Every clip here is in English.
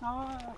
No!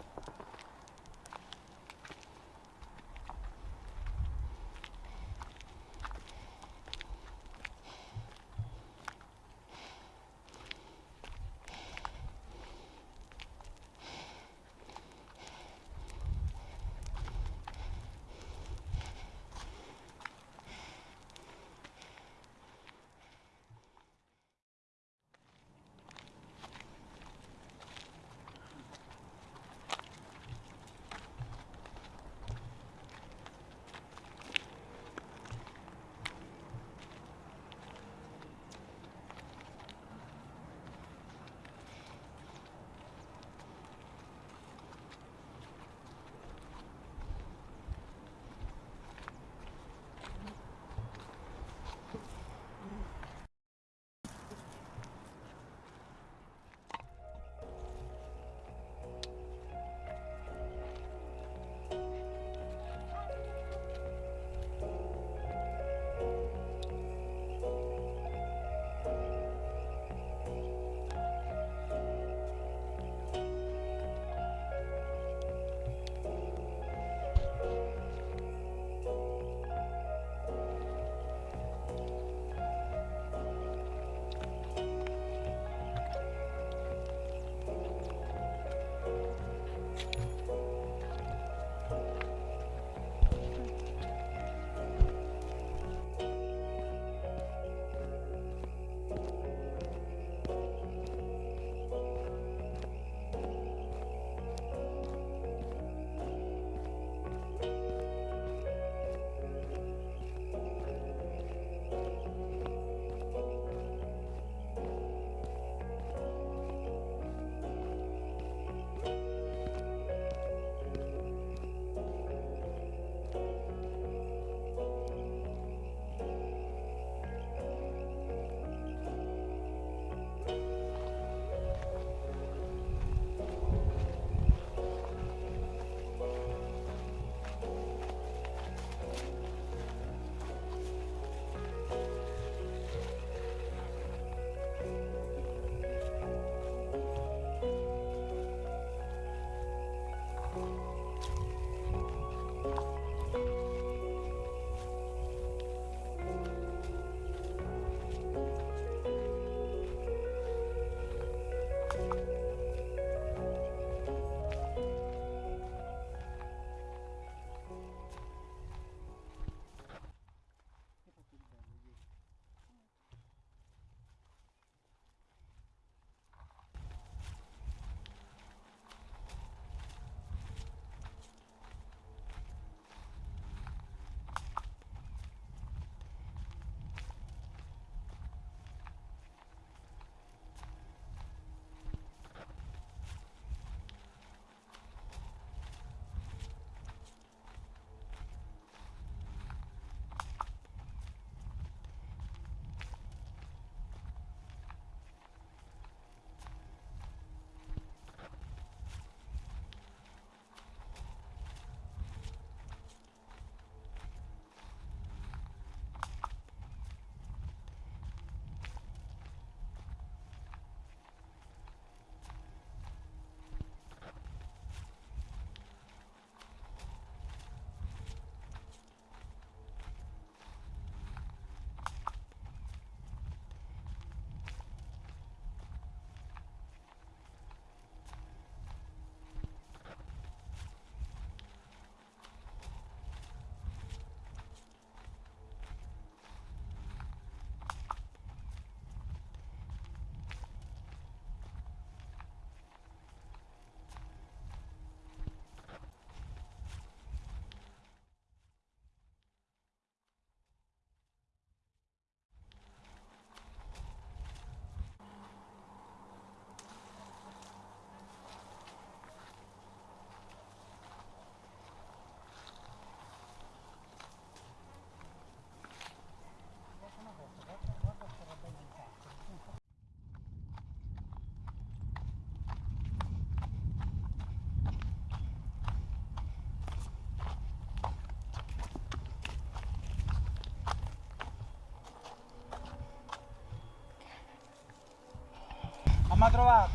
L'hem trobat.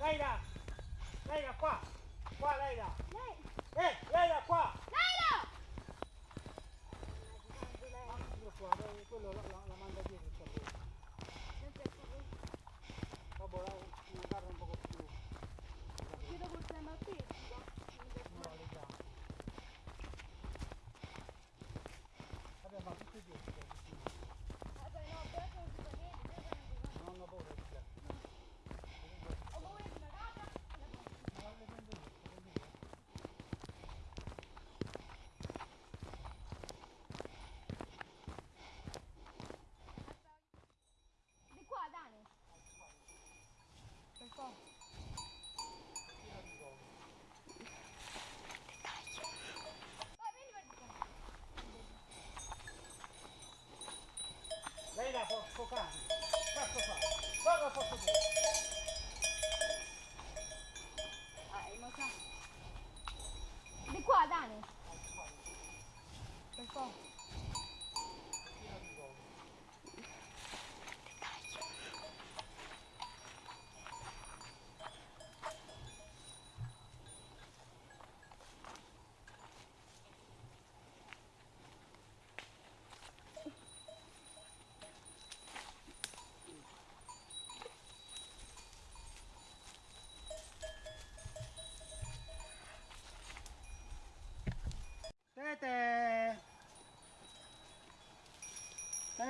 Leira, Leira, qua, qua. Qua, Leira. Leira. Eh, Leira, qua. Leira. Quello la, la, la manda dietro.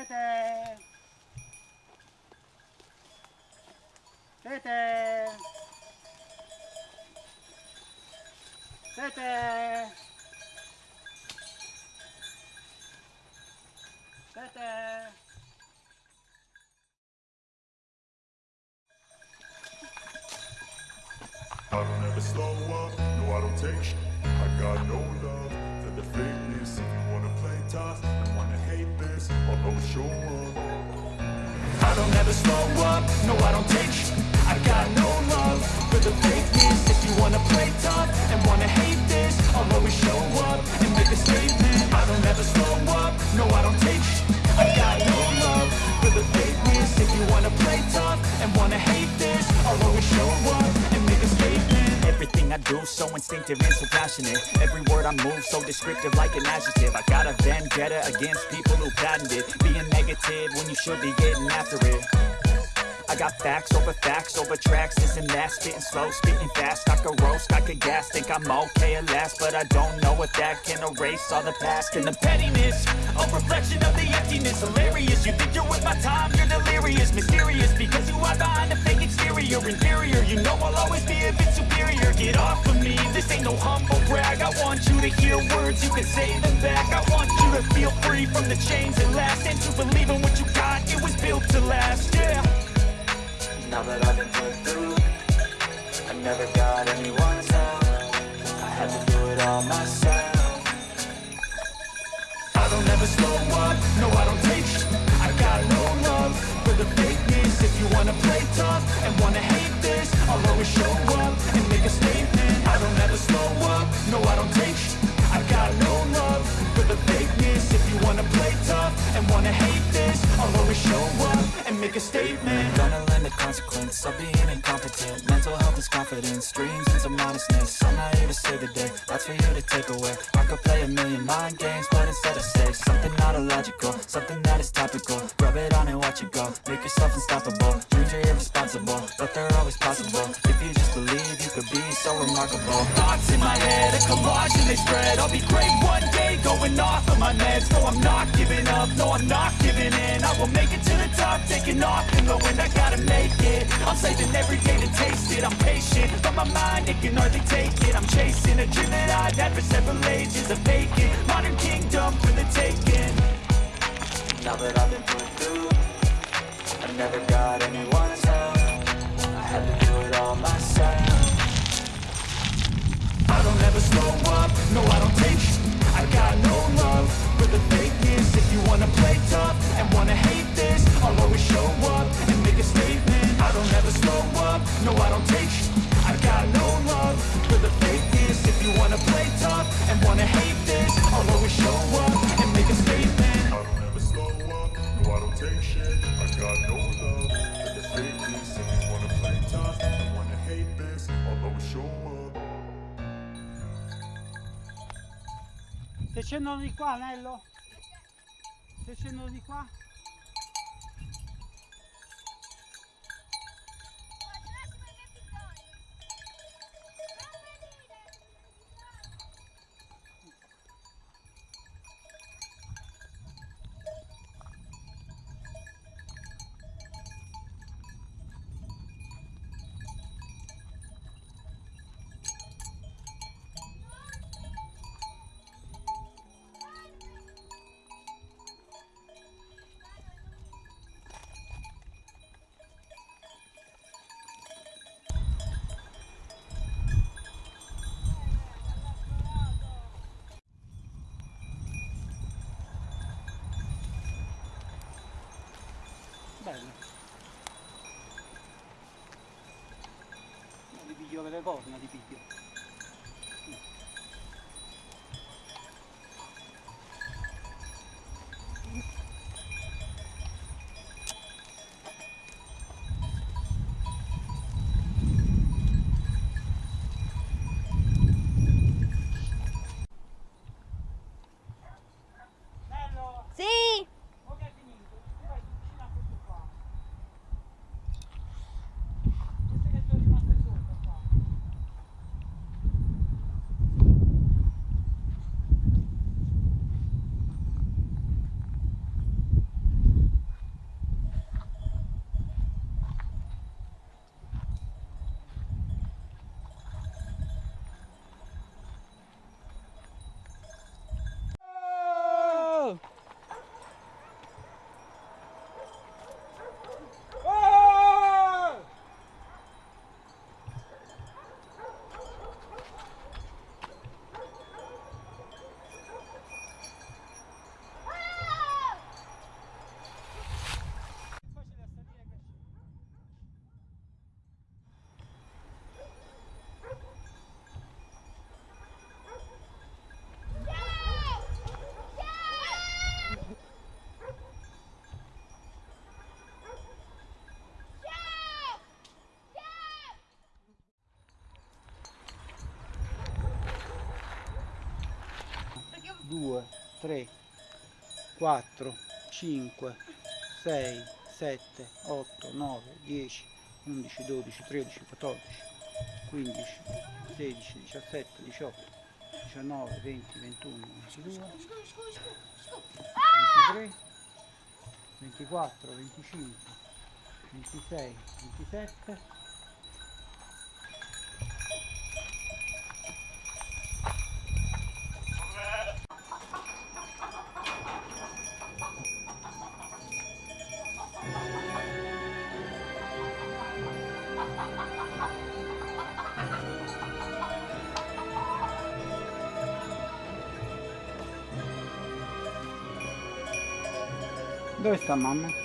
Tete! Tete! Tete! Tete! I don't ever slow up, no I don't take sh- I got no love If you wanna play tough and wanna hate this oh, I'll always show up. I don't ever slow up, no I don't take sh- I got no love for the fakeness. If you wanna play tough and wanna hate this I'll always show up and make a statement. I don't ever slow up, no I don't take sh- I got no love for the fakeness. If you wanna play tough and wanna hate this I'll always show up Everything I do so instinctive and so passionate. Every word I move so descriptive like an adjective. I got a vendetta against people who patented Being negative when you should be getting after it. I got facts over facts over tracks, this and that Spitting slow, spitting fast, I could roast, I could gas Think I'm okay at last, but I don't know if that can erase all the past. And the pettiness, a reflection of the emptiness. Hilarious, you think you're worth my time, you're delirious Mysterious, because you are behind a exterior Inferior, you know I'll always be a bit superior. Get off of me, this ain't no humble brag. I want you to hear words, you can say them back. I want you to feel free from the chains that last. And to believe in what you got, it was built to last, yeah. Now that I've been put through I never got anyone's show up and make a statement. Gonna the consequence of being incompetent. Mental health is confidence, dreams and some honestness I'm not here to save the day, that's for you to take away. I could play a million mind games, but instead I say Something not illogical, something that is topical. Rub it on and watch it go, make yourself unstoppable. Dreams are irresponsible, but they're always possible. If you just believe, you could be so remarkable. Thoughts in my head, a collage and they spread. I'll be great one day, going off of my meds. No, I'm not giving up, no, I'm not giving in. I will make it to the top, taking off and going I gotta make it, I'm saving every day to taste it. I'm patient, but my mind, it can hardly take it. I'm chasing a dream that I've had for several ages A vacant, modern kingdom for the taking Now that I've been put through I never got anyone's scendono di qua, Nello? Se scendono di qua? bello. No, ti piglio per le corna, li piglio. 2, 3, 4, 5, 6, 7, 8, 9, 10, 11, 12, 13, 14, 15, 16, 17, 18, 19, 20, 21, 22, 23, 24, 25, 26, 27, Dove sta mamma?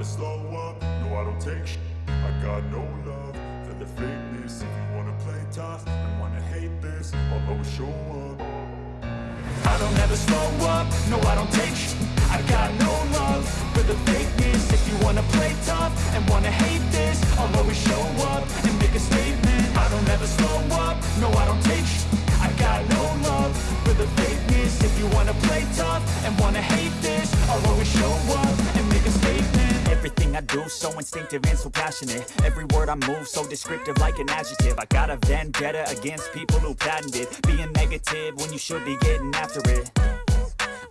I don't ever slow up, no I don't take sh- I got no love for the fakeness. If you wanna play tough and wanna hate this I'll always show up. I don't ever slow up, no I don't take sh- I got no love for the fakeness. If you wanna play tough and wanna hate this I'll always show up and make a statement. I don't ever slow up, no I don't take sh- I got no love for the fakeness. If you wanna play tough and wanna hate this I'll always show up Everything I do so instinctive and so passionate. Every word I move so descriptive like an adjective. I got a vendetta against people who patented Being negative when you should be getting after it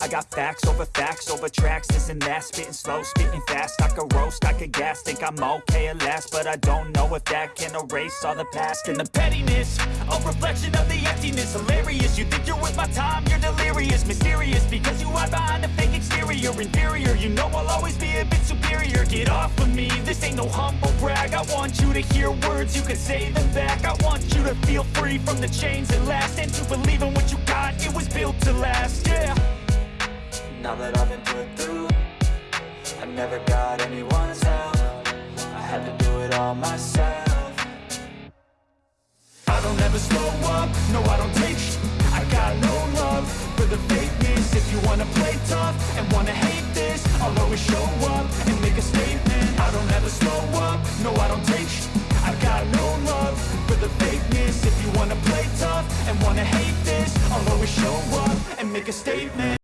I got facts over facts over tracks, this and that. Spitting slow, spitting fast, I could roast, I could gas Think I'm okay at last, but I don't know if that can erase all the past And the pettiness, a reflection of the emptiness. Hilarious, you think you're worth my time, you're delirious. Mysterious, because you hide behind a fake exterior. Inferior, you know I'll always be a bit superior. Get off of me, this ain't no humble brag. I want you to hear words, you can say them back. I want you to feel free from the chains that last And to believe in what you got, it never got anyone's help. I had to do it all myself. I don't ever slow up, no I don't take sh- I got no love for the fakeness. If you wanna play tough and wanna hate this I'll always show up and make a statement. I don't ever slow up, no I don't take sh- I got no love for the fakeness. If you wanna play tough and wanna hate this I'll always show up and make a statement